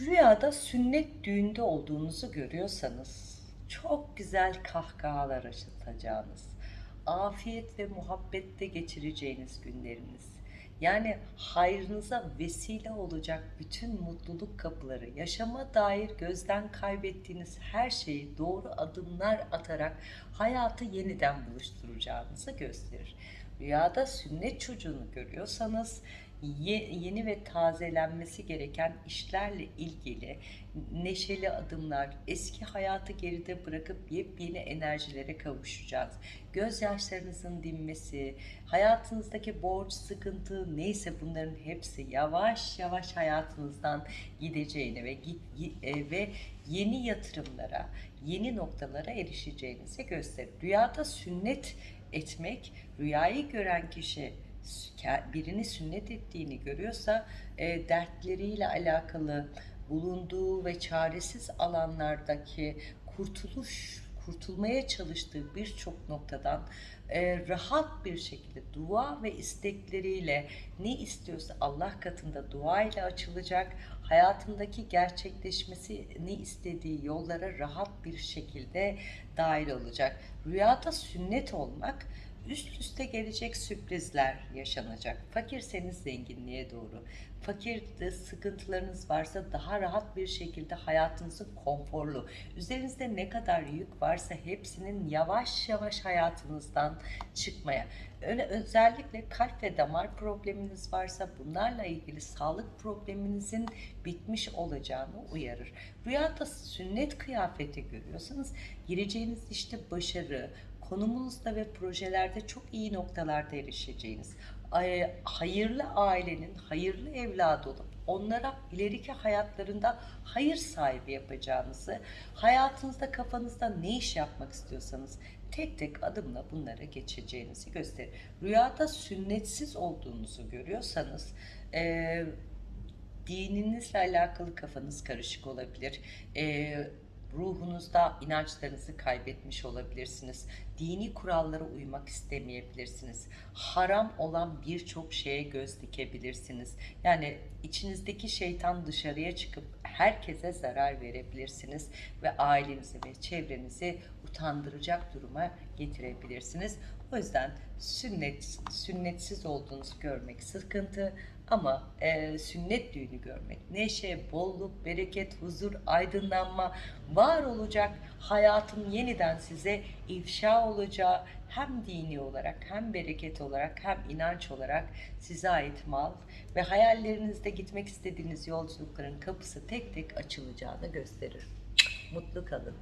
Rüyada sünnet düğünde olduğunuzu görüyorsanız çok güzel kahkahalar yaşatacağınız, afiyet ve muhabbette geçireceğiniz günleriniz. Yani hayrınıza vesile olacak bütün mutluluk kapıları, yaşama dair gözden kaybettiğiniz her şeyi doğru adımlar atarak hayatı yeniden buluşturacağınızı gösterir. Rüyada sünnet çocuğunu görüyorsanız ye- yeni ve tazelenmesi gereken işlerle ilgili neşeli adımlar, eski hayatı geride bırakıp yepyeni enerjilere kavuşacağız. Gözyaşlarınızın dinmesi, hayatınızdaki borç, sıkıntı neyse bunların hepsi yavaş yavaş hayatınızdan gideceğini ve git, e, ve yeni yatırımlara, yeni noktalara erişeceğinizi gösterir. Rüyada sünnet etmek, rüyayı gören kişi birini sünnet ettiğini görüyorsa e, dertleriyle alakalı bulunduğu ve çaresiz alanlardaki kurtuluş kurtulmaya çalıştığı birçok noktadan e, rahat bir şekilde dua ve istekleriyle ne istiyorsa Allah katında dua ile açılacak. Hayatındaki gerçekleşmesi ne istediği yollara rahat bir şekilde dahil olacak. Rüyada sünnet olmak üst üste gelecek sürprizler yaşanacak. Fakirseniz zenginliğe doğru. Fakirde sıkıntılarınız varsa daha rahat bir şekilde hayatınızı konforlu. Üzerinizde ne kadar yük varsa hepsinin yavaş yavaş hayatınızdan çıkmaya. Öyle özellikle kalp ve damar probleminiz varsa bunlarla ilgili sağlık probleminizin bitmiş olacağını uyarır. Rüyada sünnet kıyafeti görüyorsanız gireceğiniz işte başarı, konumunuzda ve projelerde çok iyi noktalarda erişeceğiniz, hayırlı ailenin hayırlı evladı olup onlara ileriki hayatlarında hayır sahibi yapacağınızı, hayatınızda kafanızda ne iş yapmak istiyorsanız tek tek adımla bunlara geçeceğinizi gösterir. Rüyada sünnetsiz olduğunuzu görüyorsanız, e, dininizle alakalı kafanız karışık olabilir. E, ruhunuzda inançlarınızı kaybetmiş olabilirsiniz. Dini kurallara uymak istemeyebilirsiniz. Haram olan birçok şeye göz dikebilirsiniz. Yani içinizdeki şeytan dışarıya çıkıp herkese zarar verebilirsiniz ve ailenizi ve çevrenizi utandıracak duruma getirebilirsiniz. O yüzden sünnet, sünnetsiz olduğunuzu görmek sıkıntı ama e, sünnet düğünü görmek, neşe, bolluk, bereket, huzur, aydınlanma var olacak hayatın yeniden size ifşa olacağı hem dini olarak hem bereket olarak hem inanç olarak size ait mal ve hayallerinizde gitmek istediğiniz yolculukların kapısı tek tek açılacağını gösterir. Mutlu kalın.